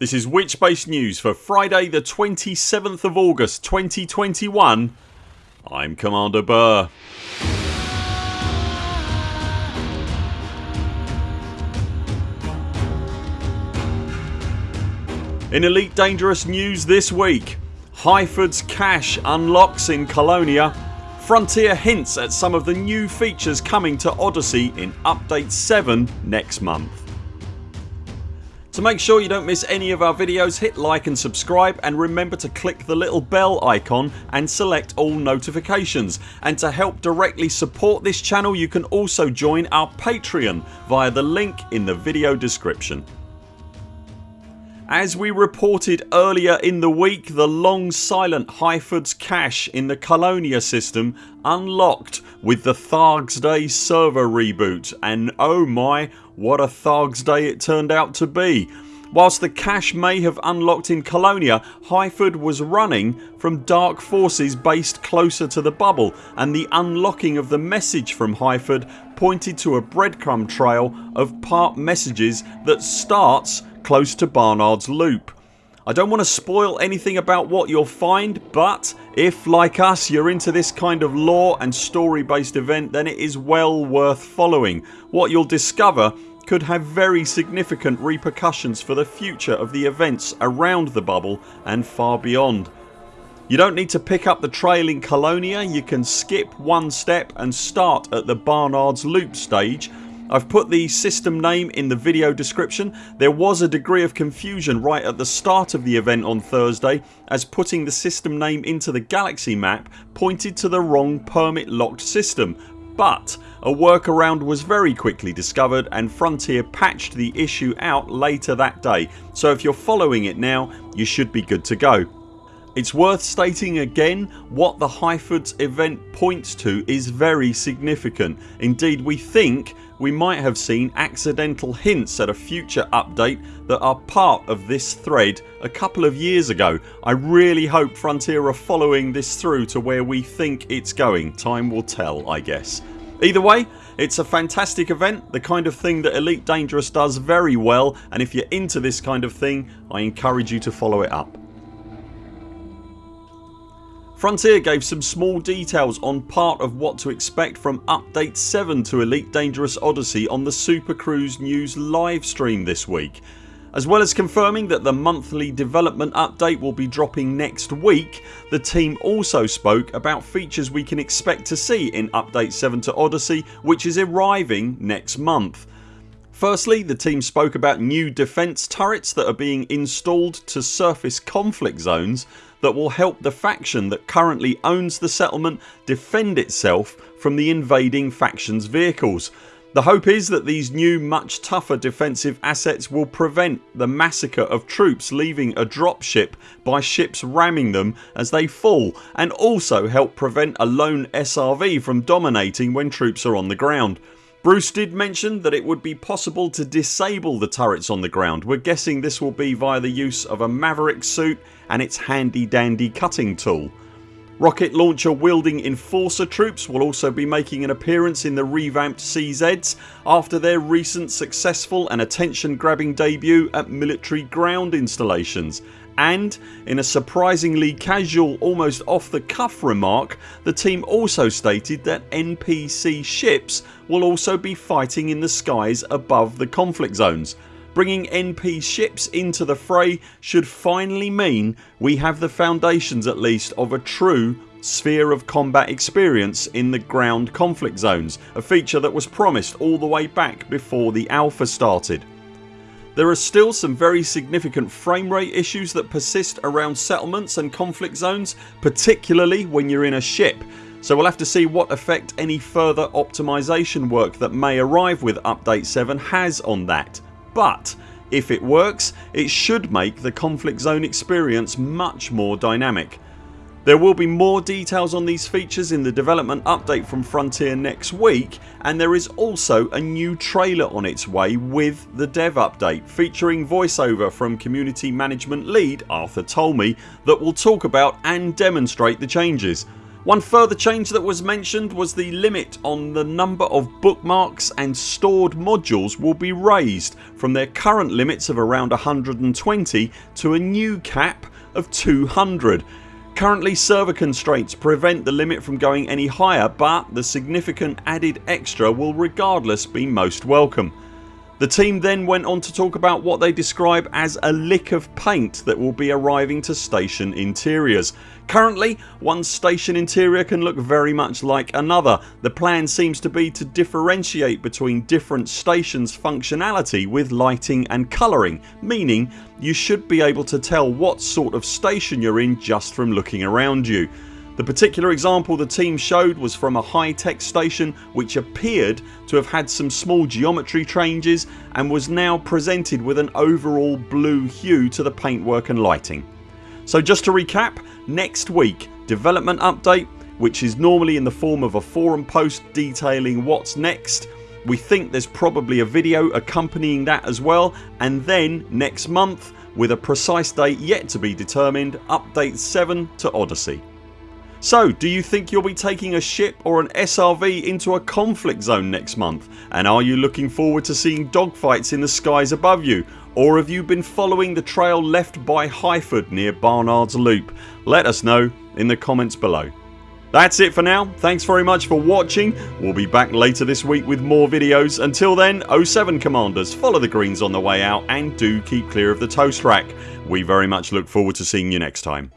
This is Witchbase News for Friday the 27th of August 2021 I'm Commander Burr. In Elite Dangerous news this week Highford's cache unlocks in Colonia Frontier hints at some of the new features coming to Odyssey in Update 7 next month. To make sure you don't miss any of our videos hit like and subscribe and remember to click the little bell icon and select all notifications and to help directly support this channel you can also join our Patreon via the link in the video description. As we reported earlier in the week the long silent Highfords cache in the Colonia system unlocked with the Thargs Day server reboot and oh my what a Thargs day it turned out to be. Whilst the cache may have unlocked in Colonia Highford was running from dark forces based closer to the bubble and the unlocking of the message from Highford pointed to a breadcrumb trail of part messages that starts close to Barnard's Loop. I don't want to spoil anything about what you'll find but if like us you're into this kind of lore and story based event then it is well worth following. What you'll discover could have very significant repercussions for the future of the events around the bubble and far beyond. You don't need to pick up the trail in Colonia, you can skip one step and start at the Barnard's Loop stage I've put the system name in the video description. There was a degree of confusion right at the start of the event on Thursday as putting the system name into the galaxy map pointed to the wrong permit locked system but a workaround was very quickly discovered and Frontier patched the issue out later that day so if you're following it now you should be good to go. It's worth stating again what the Highfords event points to is very significant. Indeed we think we might have seen accidental hints at a future update that are part of this thread a couple of years ago. I really hope Frontier are following this through to where we think it's going. Time will tell I guess. Either way it's a fantastic event, the kind of thing that Elite Dangerous does very well and if you're into this kind of thing I encourage you to follow it up. Frontier gave some small details on part of what to expect from update 7 to Elite Dangerous Odyssey on the Super Cruise News livestream this week as well as confirming that the monthly development update will be dropping next week the team also spoke about features we can expect to see in update 7 to Odyssey which is arriving next month. Firstly the team spoke about new defence turrets that are being installed to surface conflict zones that will help the faction that currently owns the settlement defend itself from the invading factions vehicles the hope is that these new much tougher defensive assets will prevent the massacre of troops leaving a dropship by ships ramming them as they fall and also help prevent a lone SRV from dominating when troops are on the ground. Bruce did mention that it would be possible to disable the turrets on the ground. We're guessing this will be via the use of a Maverick suit and its handy dandy cutting tool. Rocket launcher wielding enforcer troops will also be making an appearance in the revamped CZs after their recent successful and attention grabbing debut at military ground installations and in a surprisingly casual almost off the cuff remark the team also stated that NPC ships will also be fighting in the skies above the conflict zones Bringing NP ships into the fray should finally mean we have the foundations at least of a true sphere of combat experience in the ground conflict zones a feature that was promised all the way back before the alpha started. There are still some very significant frame rate issues that persist around settlements and conflict zones particularly when you're in a ship so we'll have to see what effect any further optimisation work that may arrive with update 7 has on that but if it works it should make the conflict zone experience much more dynamic. There will be more details on these features in the development update from Frontier next week and there is also a new trailer on its way with the dev update featuring voiceover from community management lead Arthur Tolmie that will talk about and demonstrate the changes. One further change that was mentioned was the limit on the number of bookmarks and stored modules will be raised from their current limits of around 120 to a new cap of 200. Currently server constraints prevent the limit from going any higher but the significant added extra will regardless be most welcome. The team then went on to talk about what they describe as a lick of paint that will be arriving to station interiors. Currently one station interior can look very much like another. The plan seems to be to differentiate between different stations functionality with lighting and colouring meaning you should be able to tell what sort of station you're in just from looking around you. The particular example the team showed was from a high tech station which appeared to have had some small geometry changes and was now presented with an overall blue hue to the paintwork and lighting. So just to recap next week development update which is normally in the form of a forum post detailing what's next we think there's probably a video accompanying that as well and then next month with a precise date yet to be determined update 7 to Odyssey. So do you think you'll be taking a ship or an SRV into a conflict zone next month and are you looking forward to seeing dogfights in the skies above you or have you been following the trail left by Highford near Barnard's Loop? Let us know in the comments below. That's it for now. Thanks very much for watching. We'll be back later this week with more videos. Until then 0 7 CMDRs follow the greens on the way out and do keep clear of the toast rack. We very much look forward to seeing you next time.